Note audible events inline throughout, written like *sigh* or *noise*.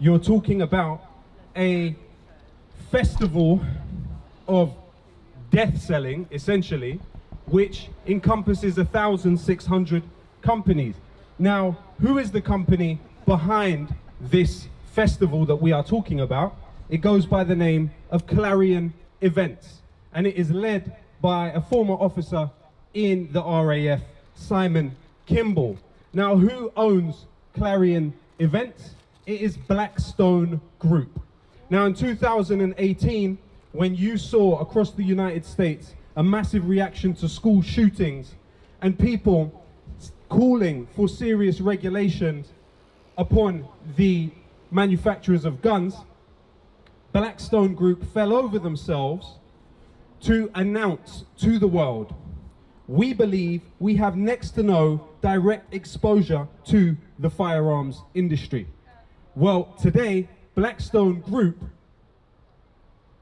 You're talking about a festival of death selling, essentially, which encompasses 1,600 companies. Now, who is the company behind this festival that we are talking about? It goes by the name of Clarion Events, and it is led by a former officer in the RAF, Simon Kimble. Now, who owns Clarion Events? It is Blackstone Group. Now, in 2018, when you saw across the United States a massive reaction to school shootings and people calling for serious regulations upon the manufacturers of guns, Blackstone Group fell over themselves to announce to the world, we believe we have next to no direct exposure to the firearms industry. Well, today, Blackstone Group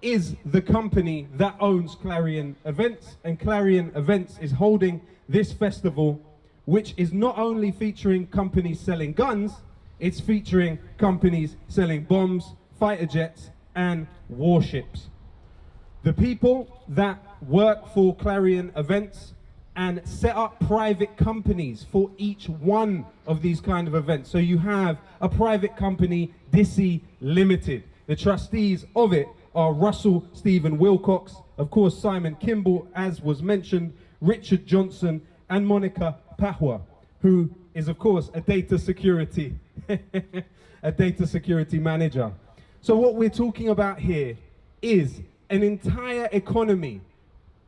is the company that owns Clarion Events, and Clarion Events is holding this festival, which is not only featuring companies selling guns, it's featuring companies selling bombs, fighter jets, and warships. The people that work for Clarion Events and set up private companies for each one of these kind of events. So you have a private company, Dissy Limited. The trustees of it are Russell Stephen Wilcox, of course Simon Kimble, as was mentioned, Richard Johnson, and Monica Pahwa, who is of course a data security, *laughs* a data security manager. So what we're talking about here is an entire economy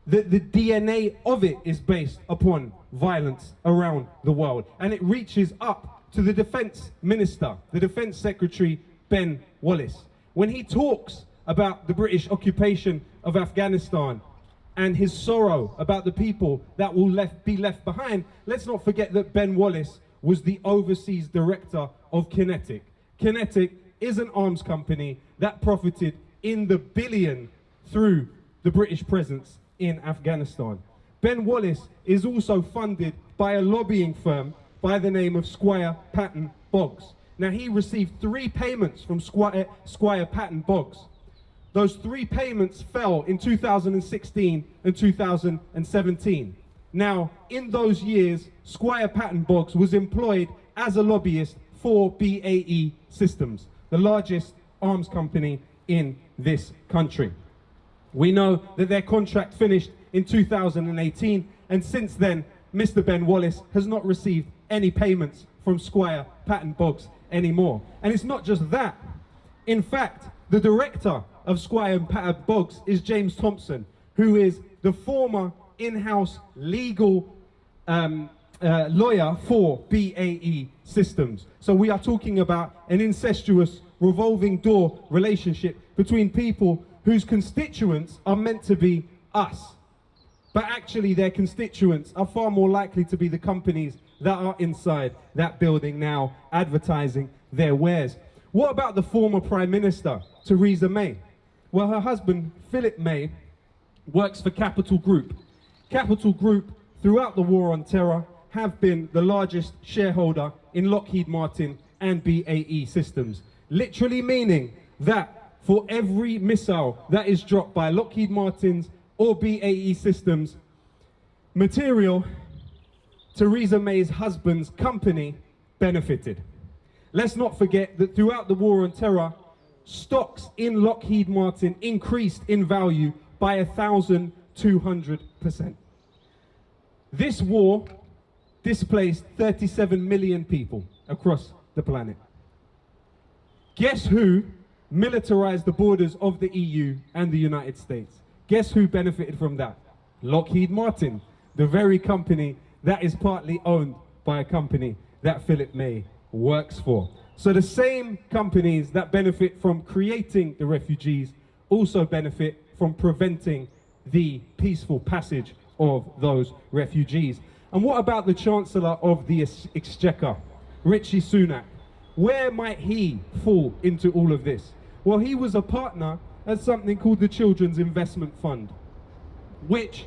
the, the DNA of it is based upon violence around the world. And it reaches up to the defense minister, the defense secretary, Ben Wallace. When he talks about the British occupation of Afghanistan and his sorrow about the people that will left, be left behind, let's not forget that Ben Wallace was the overseas director of QinetiQ. QinetiQ is an arms company that profited in the billion through the British presence in Afghanistan. Ben Wallace is also funded by a lobbying firm by the name of Squire Patton Boggs. Now he received three payments from Squire, Squire Patton Boggs. Those three payments fell in 2016 and 2017. Now, in those years, Squire Patton Boggs was employed as a lobbyist for BAE Systems, the largest arms company in this country. We know that their contract finished in 2018, and since then, Mr. Ben Wallace has not received any payments from Squire Patton Boggs anymore. And it's not just that. In fact, the director of Squire Patton Boggs is James Thompson, who is the former in-house legal um, uh, lawyer for BAE Systems. So we are talking about an incestuous revolving door relationship between people whose constituents are meant to be us. But actually their constituents are far more likely to be the companies that are inside that building now advertising their wares. What about the former Prime Minister, Theresa May? Well, her husband, Philip May, works for Capital Group. Capital Group, throughout the war on terror, have been the largest shareholder in Lockheed Martin and BAE Systems. Literally meaning that for every missile that is dropped by Lockheed Martin's or BAE Systems, material Theresa May's husband's company benefited. Let's not forget that throughout the war on terror, stocks in Lockheed Martin increased in value by 1,200%. This war displaced 37 million people across the planet. Guess who militarized the borders of the EU and the United States. Guess who benefited from that? Lockheed Martin, the very company that is partly owned by a company that Philip May works for. So the same companies that benefit from creating the refugees also benefit from preventing the peaceful passage of those refugees. And what about the Chancellor of the Exchequer, Rishi Sunak? Where might he fall into all of this? Well, he was a partner at something called the Children's Investment Fund, which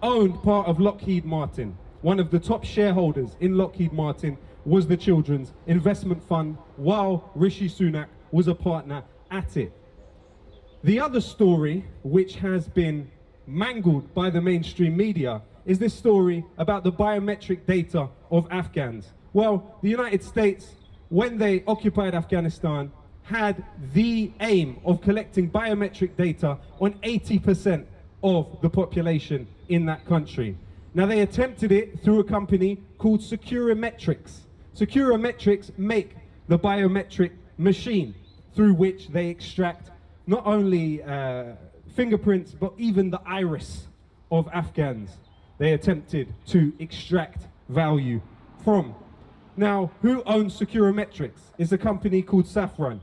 owned part of Lockheed Martin. One of the top shareholders in Lockheed Martin was the Children's Investment Fund, while Rishi Sunak was a partner at it. The other story, which has been mangled by the mainstream media, is this story about the biometric data of Afghans. Well, the United States, when they occupied Afghanistan, had the aim of collecting biometric data on 80% of the population in that country. Now they attempted it through a company called SecuriMetrics. SecuriMetrics make the biometric machine through which they extract not only uh, fingerprints but even the iris of Afghans. They attempted to extract value from. Now, who owns SecuriMetrics? It's a company called Safran.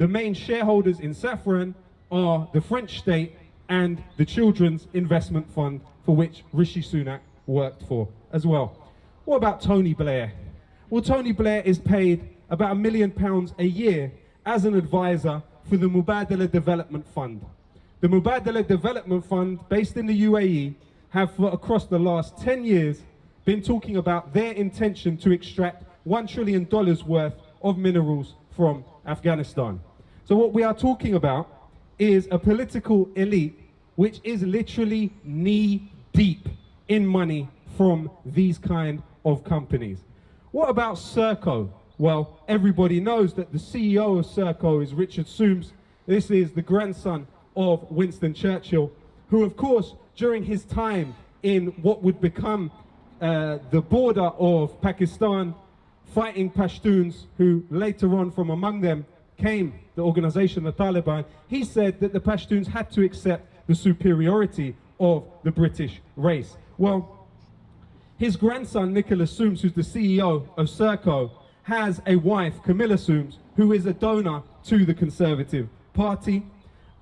The main shareholders in Safran are the French state and the Children's Investment Fund for which Rishi Sunak worked for as well. What about Tony Blair? Well, Tony Blair is paid about a million pounds a year as an advisor for the Mubadala Development Fund. The Mubadala Development Fund, based in the UAE, have for across the last 10 years been talking about their intention to extract $1 trillion worth of minerals from Afghanistan. So what we are talking about is a political elite which is literally knee deep in money from these kind of companies. What about Serco? Well, everybody knows that the CEO of Serco is Richard Soames. This is the grandson of Winston Churchill, who of course, during his time in what would become uh, the border of Pakistan, fighting Pashtuns, who later on from among them came the organization, the Taliban, he said that the Pashtuns had to accept the superiority of the British race. Well, his grandson, Nicholas Soames, who's the CEO of Serco, has a wife, Camilla Soames, who is a donor to the Conservative Party.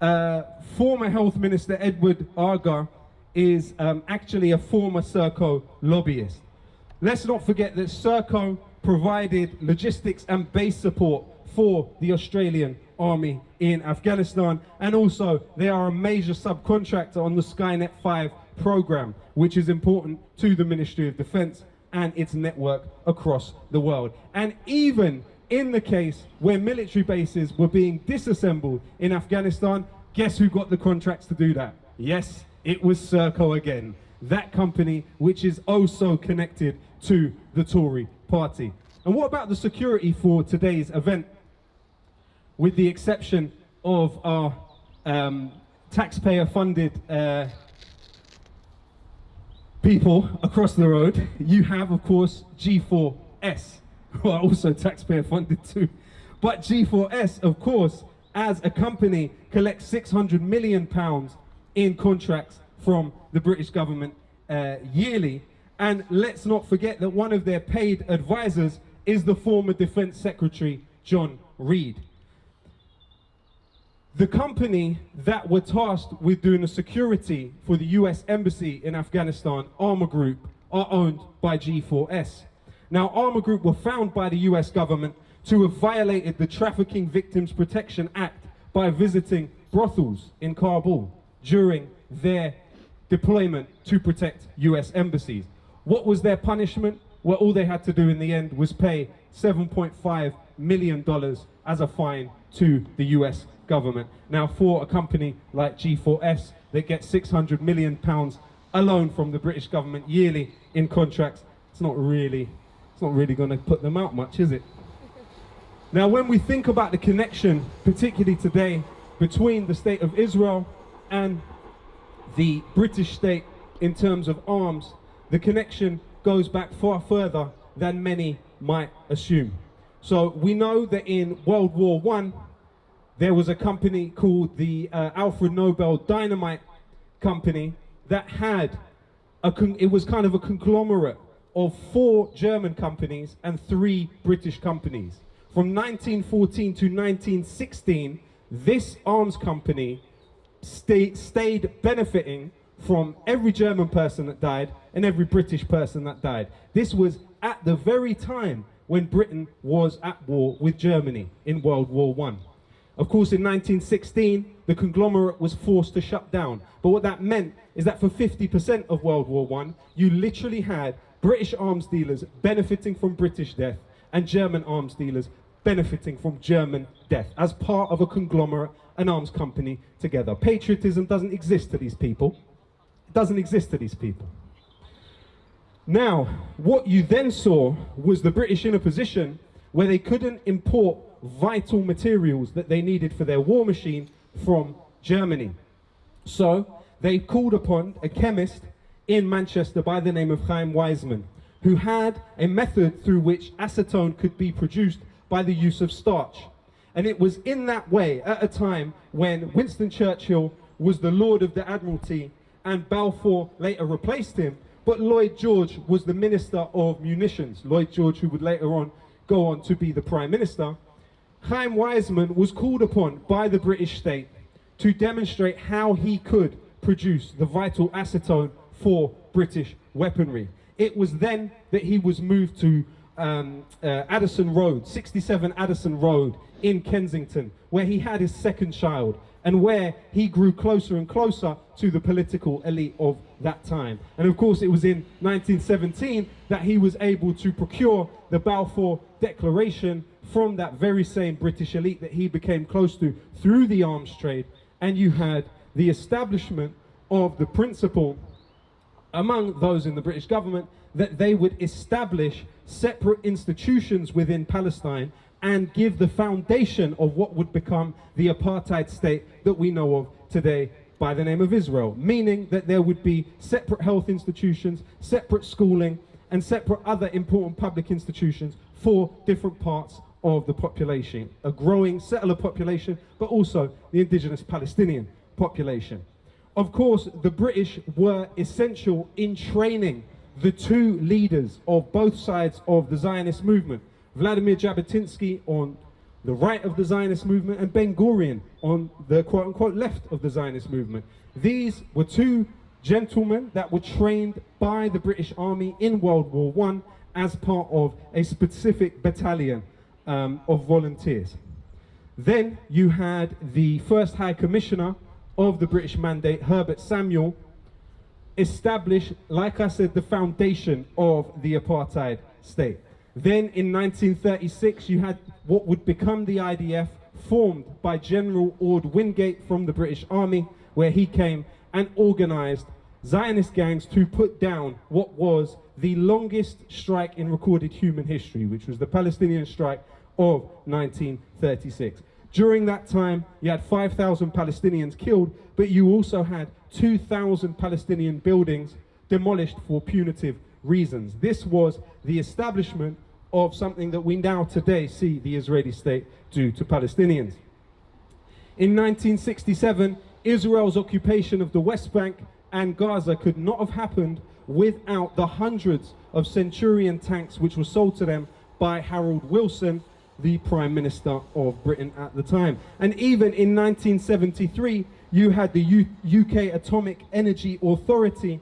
Uh, former Health Minister Edward Argar is um, actually a former Serco lobbyist. Let's not forget that Serco provided logistics and base support for the Australian Army in Afghanistan. And also, they are a major subcontractor on the Skynet 5 program, which is important to the Ministry of Defense and its network across the world. And even in the case where military bases were being disassembled in Afghanistan, guess who got the contracts to do that? Yes, it was Serco again. That company which is oh also connected to the Tory party. And what about the security for today's event? With the exception of our um, taxpayer-funded uh, people across the road, you have, of course, G4S, who are also taxpayer-funded too. But G4S, of course, as a company, collects 600 million pounds in contracts from the British government uh, yearly. And let's not forget that one of their paid advisors is the former Defence Secretary, John Reid. The company that were tasked with doing the security for the US Embassy in Afghanistan, ArmorGroup, are owned by G4S. Now, ArmorGroup were found by the US government to have violated the Trafficking Victims Protection Act by visiting brothels in Kabul during their deployment to protect US embassies. What was their punishment? Well, all they had to do in the end was pay $7.5 million as a fine to the US government. Now for a company like G4S that gets 600 million pounds alone from the British government yearly in contracts, it's not really, it's not really going to put them out much, is it? Now when we think about the connection, particularly today, between the state of Israel and the British state in terms of arms, the connection goes back far further than many might assume. So we know that in World War One, there was a company called the uh, Alfred Nobel Dynamite Company that had a it was kind of a conglomerate of four German companies and three British companies. From 1914 to 1916, this arms company stay, stayed benefiting from every German person that died and every British person that died. This was at the very time when Britain was at war with Germany in World War One. Of course, in 1916, the conglomerate was forced to shut down. But what that meant is that for 50% of World War I, you literally had British arms dealers benefiting from British death and German arms dealers benefiting from German death as part of a conglomerate, an arms company together. Patriotism doesn't exist to these people. It doesn't exist to these people. Now, what you then saw was the British in a position where they couldn't import vital materials that they needed for their war machine from Germany. So they called upon a chemist in Manchester by the name of Chaim Weizmann, who had a method through which acetone could be produced by the use of starch. And it was in that way, at a time when Winston Churchill was the Lord of the Admiralty and Balfour later replaced him, but Lloyd George was the Minister of Munitions. Lloyd George, who would later on go on to be the Prime Minister. Chaim Weizmann was called upon by the British state to demonstrate how he could produce the vital acetone for British weaponry. It was then that he was moved to um, uh, Addison Road, 67 Addison Road in Kensington, where he had his second child and where he grew closer and closer to the political elite of that time. And of course, it was in 1917 that he was able to procure the Balfour Declaration from that very same British elite that he became close to through the arms trade. And you had the establishment of the principle among those in the British government that they would establish separate institutions within Palestine and give the foundation of what would become the apartheid state that we know of today by the name of Israel, meaning that there would be separate health institutions, separate schooling, and separate other important public institutions for different parts of the population, a growing settler population, but also the indigenous Palestinian population. Of course, the British were essential in training the two leaders of both sides of the Zionist movement, Vladimir Jabotinsky on the right of the Zionist movement and Ben Gurion on the quote-unquote left of the Zionist movement. These were two gentlemen that were trained by the British Army in World War I as part of a specific battalion um, of volunteers. Then you had the first High Commissioner of the British Mandate, Herbert Samuel, establish, like I said, the foundation of the apartheid state. Then in 1936, you had what would become the IDF, formed by General Orde Wingate from the British Army, where he came and organized Zionist gangs to put down what was the longest strike in recorded human history, which was the Palestinian strike of 1936. During that time, you had 5,000 Palestinians killed, but you also had 2,000 Palestinian buildings demolished for punitive reasons. This was the establishment of something that we now today see the Israeli state do to Palestinians. In 1967, Israel's occupation of the West Bank and Gaza could not have happened without the hundreds of Centurion tanks which were sold to them by Harold Wilson, the Prime Minister of Britain at the time. And even in 1973, you had the U UK Atomic Energy Authority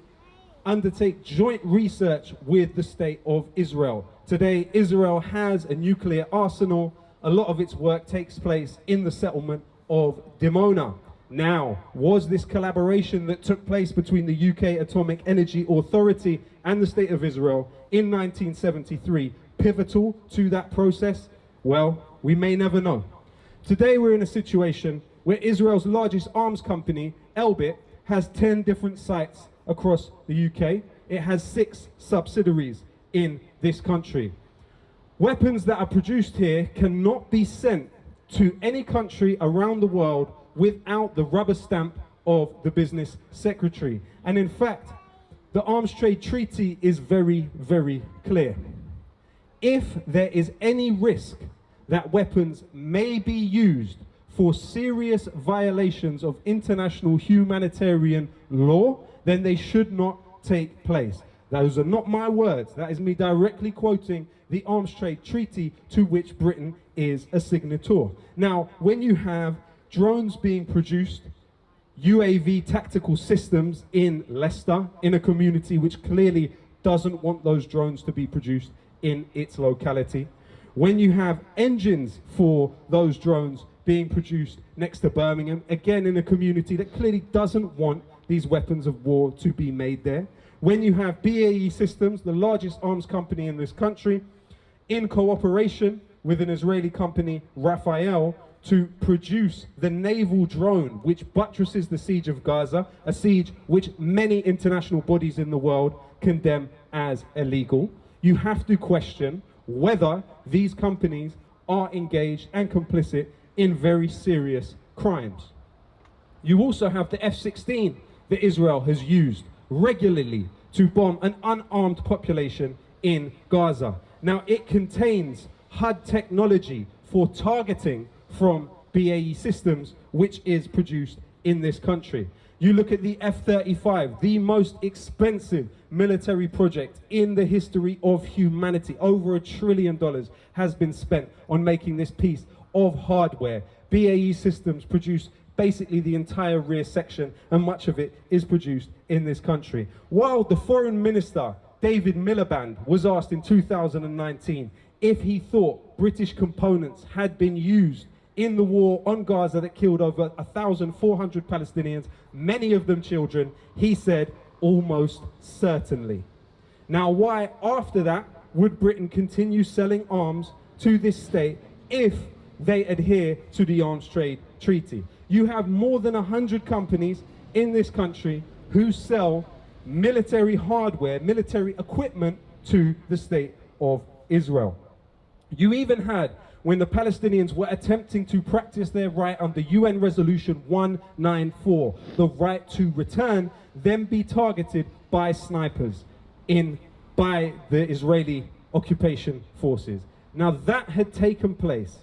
undertake joint research with the state of Israel. Today, Israel has a nuclear arsenal. A lot of its work takes place in the settlement of Dimona. Now, was this collaboration that took place between the UK Atomic Energy Authority and the State of Israel in 1973 pivotal to that process? Well, we may never know. Today we're in a situation where Israel's largest arms company, Elbit, has 10 different sites across the UK. It has six subsidiaries in this country. Weapons that are produced here cannot be sent to any country around the world without the rubber stamp of the business secretary. And in fact, the arms trade treaty is very, very clear. If there is any risk that weapons may be used for serious violations of international humanitarian law, then they should not take place. Those are not my words. That is me directly quoting the Arms Trade Treaty to which Britain is a signator. Now, when you have drones being produced, UAV tactical systems in Leicester, in a community which clearly doesn't want those drones to be produced in its locality. When you have engines for those drones being produced next to Birmingham, again in a community that clearly doesn't want these weapons of war to be made there. When you have BAE Systems, the largest arms company in this country, in cooperation with an Israeli company, Rafael, to produce the naval drone which buttresses the siege of Gaza, a siege which many international bodies in the world condemn as illegal. You have to question whether these companies are engaged and complicit in very serious crimes. You also have the F-16 that Israel has used regularly to bomb an unarmed population in Gaza. Now, it contains HUD technology for targeting from BAE Systems, which is produced in this country. You look at the F-35, the most expensive military project in the history of humanity. Over a trillion dollars has been spent on making this piece of hardware. BAE Systems produce basically the entire rear section and much of it is produced in this country. While the foreign minister, David Miliband, was asked in 2019 if he thought British components had been used in the war on Gaza that killed over 1,400 Palestinians, many of them children, he said, almost certainly. Now, why after that would Britain continue selling arms to this state if they adhere to the arms trade treaty? You have more than 100 companies in this country who sell military hardware, military equipment to the state of Israel. You even had when the Palestinians were attempting to practice their right under UN Resolution 194, the right to return, then be targeted by snipers in by the Israeli occupation forces. Now that had taken place.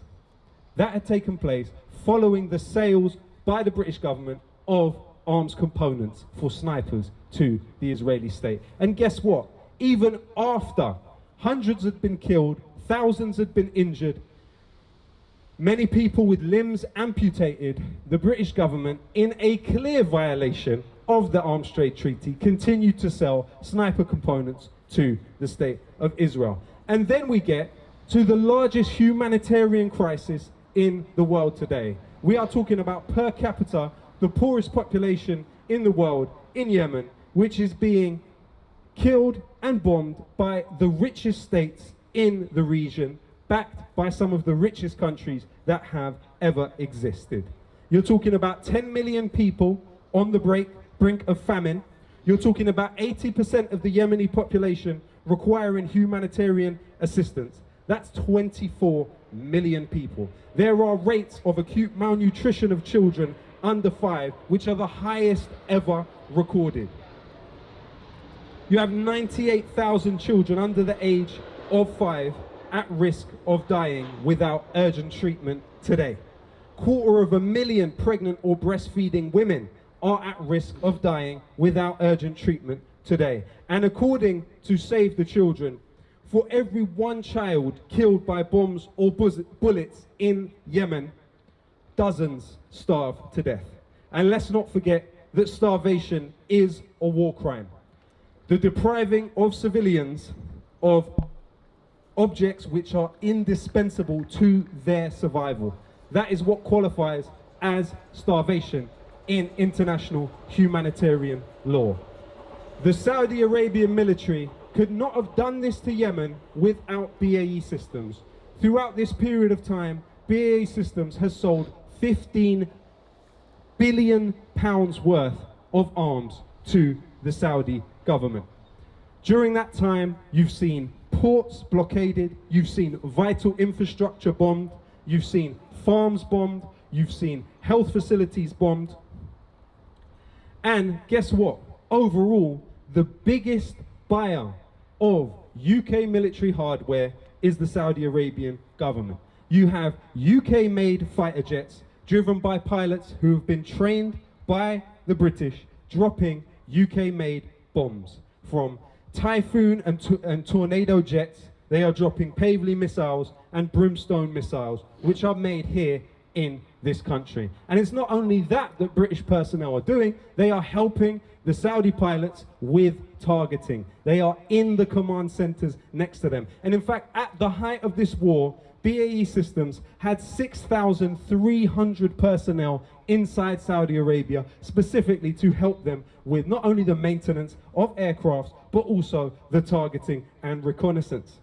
That had taken place following the sales by the British government of arms components for snipers to the Israeli state. And guess what? Even after hundreds had been killed, thousands had been injured, many people with limbs amputated, the British government, in a clear violation of the Arms Trade Treaty, continued to sell sniper components to the state of Israel. And then we get to the largest humanitarian crisis in the world today. We are talking about per capita, the poorest population in the world, in Yemen, which is being killed and bombed by the richest states in the region backed by some of the richest countries that have ever existed. You're talking about 10 million people on the break, brink of famine. You're talking about 80% of the Yemeni population requiring humanitarian assistance. That's 24 million people. There are rates of acute malnutrition of children under five, which are the highest ever recorded. You have 98,000 children under the age of five at risk of dying without urgent treatment today. Quarter of a million pregnant or breastfeeding women are at risk of dying without urgent treatment today. And according to Save the Children, for every one child killed by bombs or bullets in Yemen, dozens starve to death. And let's not forget that starvation is a war crime. The depriving of civilians of objects which are indispensable to their survival. That is what qualifies as starvation in international humanitarian law. The Saudi Arabian military could not have done this to Yemen without BAE Systems. Throughout this period of time, BAE Systems has sold 15 billion pounds worth of arms to the Saudi government. During that time, you've seen ports blockaded, you've seen vital infrastructure bombed, you've seen farms bombed, you've seen health facilities bombed. And guess what? Overall, the biggest buyer of UK military hardware is the Saudi Arabian government. You have UK-made fighter jets driven by pilots who have been trained by the British dropping UK-made bombs from Typhoon and, and Tornado jets, they are dropping Paveway missiles and Brimstone missiles, which are made here in this country. And it's not only that that British personnel are doing, they are helping the Saudi pilots with targeting. They are in the command centers next to them. And in fact, at the height of this war, BAE Systems had 6,300 personnel inside Saudi Arabia specifically to help them with not only the maintenance of aircrafts, but also the targeting and reconnaissance.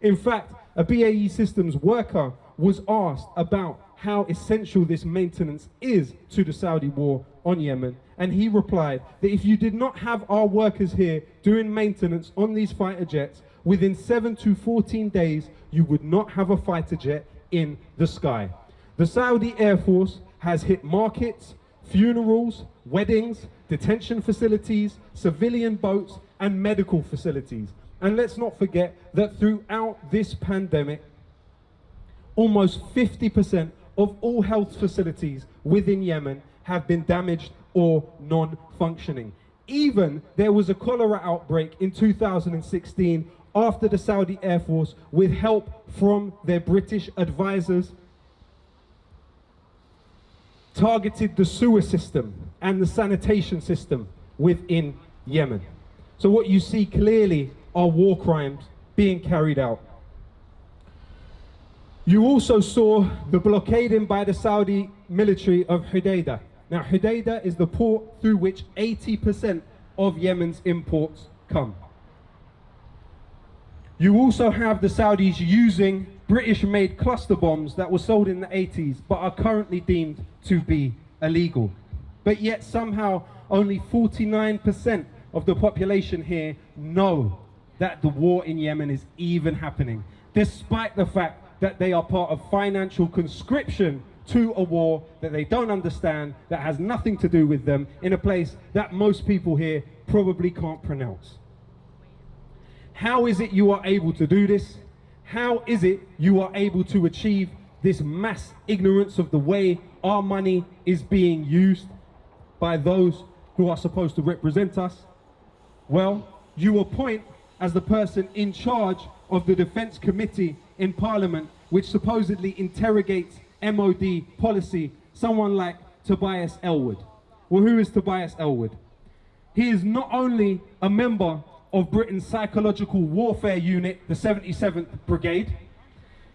In fact, a BAE Systems worker was asked about how essential this maintenance is to the Saudi war on Yemen. And he replied that if you did not have our workers here doing maintenance on these fighter jets, within 7 to 14 days, you would not have a fighter jet in the sky. The Saudi Air Force has hit markets, funerals, weddings, detention facilities, civilian boats, and medical facilities. And let's not forget that throughout this pandemic, almost 50% of all health facilities within Yemen have been damaged or non-functioning. Even there was a cholera outbreak in 2016 after the Saudi Air Force, with help from their British advisors, targeted the sewer system and the sanitation system within Yemen. So what you see clearly are war crimes being carried out. You also saw the blockading by the Saudi military of Hodeidah. Now, Hodeidah is the port through which 80% of Yemen's imports come. You also have the Saudis using British-made cluster bombs that were sold in the 80s but are currently deemed to be illegal. But yet somehow only 49% of the population here know that the war in Yemen is even happening, despite the fact that they are part of financial conscription to a war that they don't understand, that has nothing to do with them, in a place that most people here probably can't pronounce. How is it you are able to do this? How is it you are able to achieve this mass ignorance of the way our money is being used by those who are supposed to represent us? Well, you appoint as the person in charge of the Defence Committee in Parliament, which supposedly interrogates MOD policy, someone like Tobias Ellwood. Well, who is Tobias Ellwood? He is not only a member of Britain's psychological warfare unit, the 77th Brigade,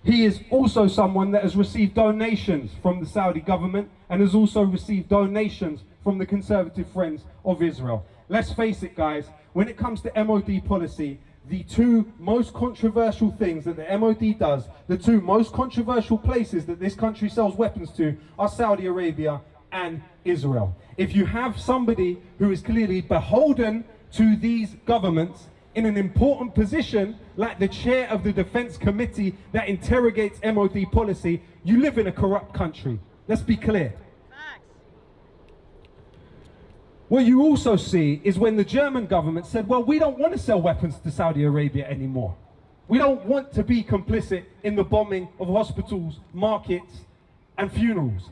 he is also someone that has received donations from the Saudi government and has also received donations from the Conservative Friends of Israel. Let's face it, guys, when it comes to MOD policy, the two most controversial things that the MOD does, the two most controversial places that this country sells weapons to are Saudi Arabia and Israel. If you have somebody who is clearly beholden to these governments in an important position like the chair of the defense committee that interrogates MOD policy, you live in a corrupt country. Let's be clear. What you also see is when the German government said, well, we don't want to sell weapons to Saudi Arabia anymore. We don't want to be complicit in the bombing of hospitals, markets, and funerals.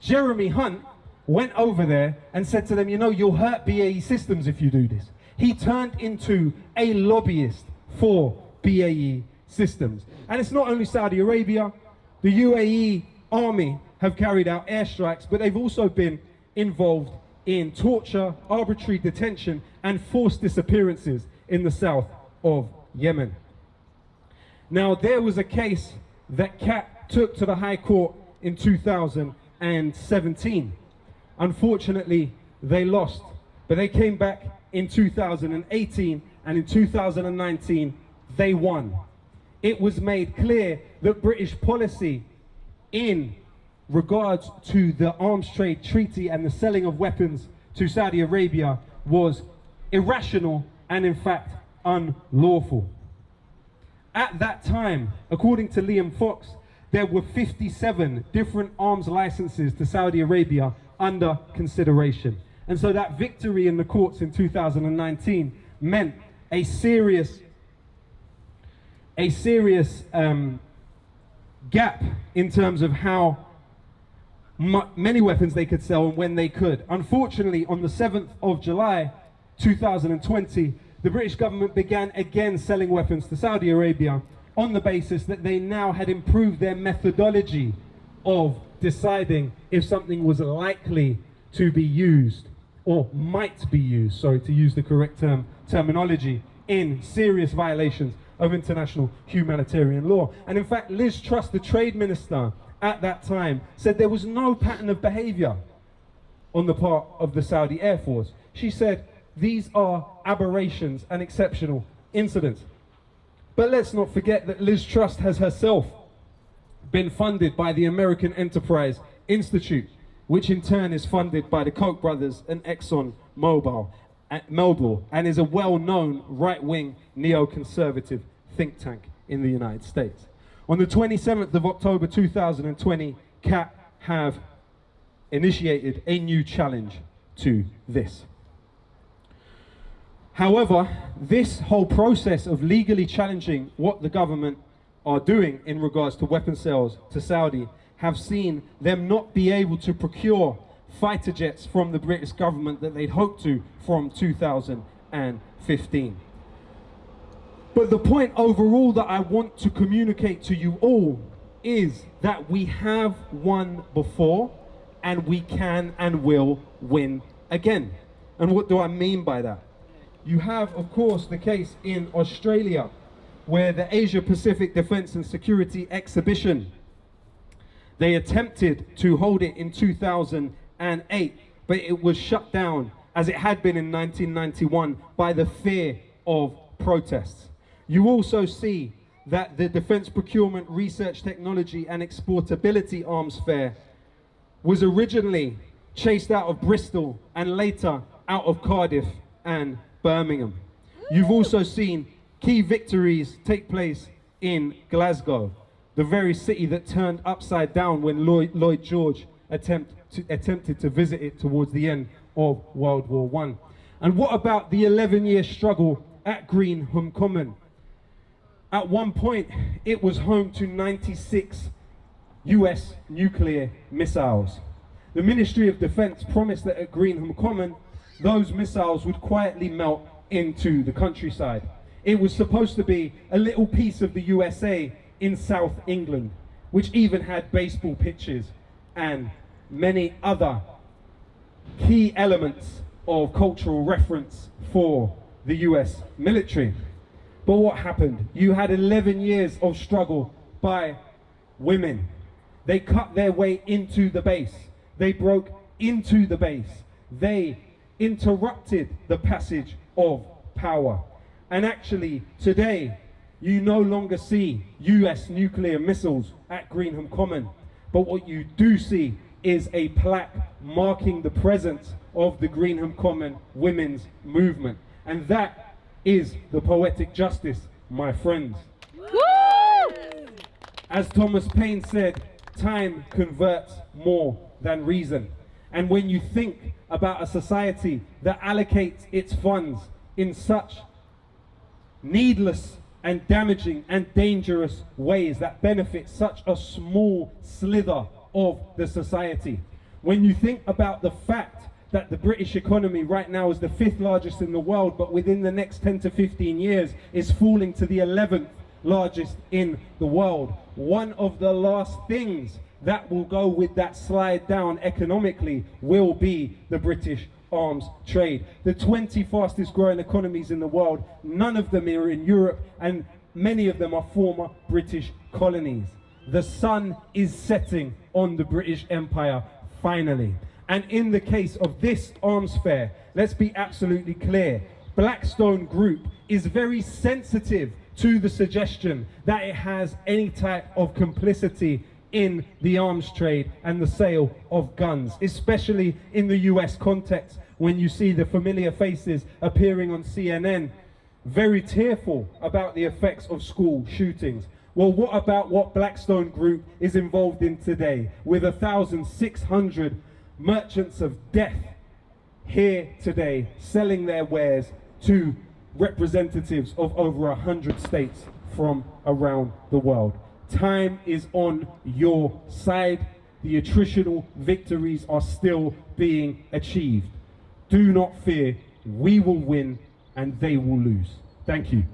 Jeremy Hunt went over there and said to them, you know, you'll hurt BAE Systems if you do this. He turned into a lobbyist for BAE Systems. And it's not only Saudi Arabia, the UAE army have carried out airstrikes, but they've also been involved in torture, arbitrary detention, and forced disappearances in the south of Yemen. Now, there was a case that CAAT took to the High Court in 2017. Unfortunately, they lost, but they came back in 2018, and in 2019, they won. It was made clear that British policy in regards to the arms trade treaty and the selling of weapons to Saudi Arabia was irrational and in fact unlawful. At that time, according to Liam Fox, there were 57 different arms licenses to Saudi Arabia under consideration. And so that victory in the courts in 2019 meant a serious, a serious um, gap in terms of how many weapons they could sell and when they could. Unfortunately, on the 7th of July 2020, the British government began again selling weapons to Saudi Arabia on the basis that they now had improved their methodology of deciding if something was likely to be used or might be used, sorry, to use the correct term, terminology, in serious violations of international humanitarian law. And in fact, Liz Truss, the trade minister, at that time said there was no pattern of behavior on the part of the Saudi Air Force. She said these are aberrations and exceptional incidents. But let's not forget that Liz Truss has herself been funded by the American Enterprise Institute, which in turn is funded by the Koch brothers and Exxon Mobil, uh, Mobil and is a well-known right-wing neoconservative think tank in the United States. On the 27th of October 2020, CAAT have initiated a new challenge to this. However, this whole process of legally challenging what the government are doing in regards to weapon sales to Saudi have seen them not be able to procure fighter jets from the British government that they'd hoped to from 2015. But the point overall that I want to communicate to you all is that we have won before and we can and will win again. And what do I mean by that? You have, of course, the case in Australia where the Asia Pacific Defense and Security Exhibition, they attempted to hold it in 2008, but it was shut down as it had been in 1991 by the fear of protests. You also see that the Defence Procurement Research Technology and Exportability Arms Fair was originally chased out of Bristol and later out of Cardiff and Birmingham. You've also seen key victories take place in Glasgow, the very city that turned upside down when Lloyd, Lloyd George attempt to, attempted to visit it towards the end of World War One. And what about the 11-year struggle at Greenham Common? At one point, it was home to 96 US nuclear missiles. The Ministry of Defense promised that at Greenham Common, those missiles would quietly melt into the countryside. It was supposed to be a little piece of the USA in South England, which even had baseball pitches and many other key elements of cultural reference for the US military. But what happened? You had 11 years of struggle by women. They cut their way into the base. They broke into the base. They interrupted the passage of power. And actually, today, you no longer see US nuclear missiles at Greenham Common. But what you do see is a plaque marking the presence of the Greenham Common women's movement. And that is the poetic justice, my friends. Woo! As Thomas Paine said, time converts more than reason. And when you think about a society that allocates its funds in such needless and damaging and dangerous ways that benefit such a small slither of the society, when you think about the fact that the British economy right now is the fifth largest in the world, but within the next 10 to 15 years is falling to the 11th largest in the world. One of the last things that will go with that slide down economically will be the British arms trade. The 20 fastest growing economies in the world, none of them are in Europe and many of them are former British colonies. The sun is setting on the British Empire finally. And in the case of this arms fair, let's be absolutely clear, Blackstone Group is very sensitive to the suggestion that it has any type of complicity in the arms trade and the sale of guns, especially in the US context when you see the familiar faces appearing on CNN, very tearful about the effects of school shootings. Well, what about what Blackstone Group is involved in today with 1,600 merchants of death here today selling their wares to representatives of over a hundred states from around the world. Time is on your side. The attritional victories are still being achieved. Do not fear, we will win and they will lose. Thank you.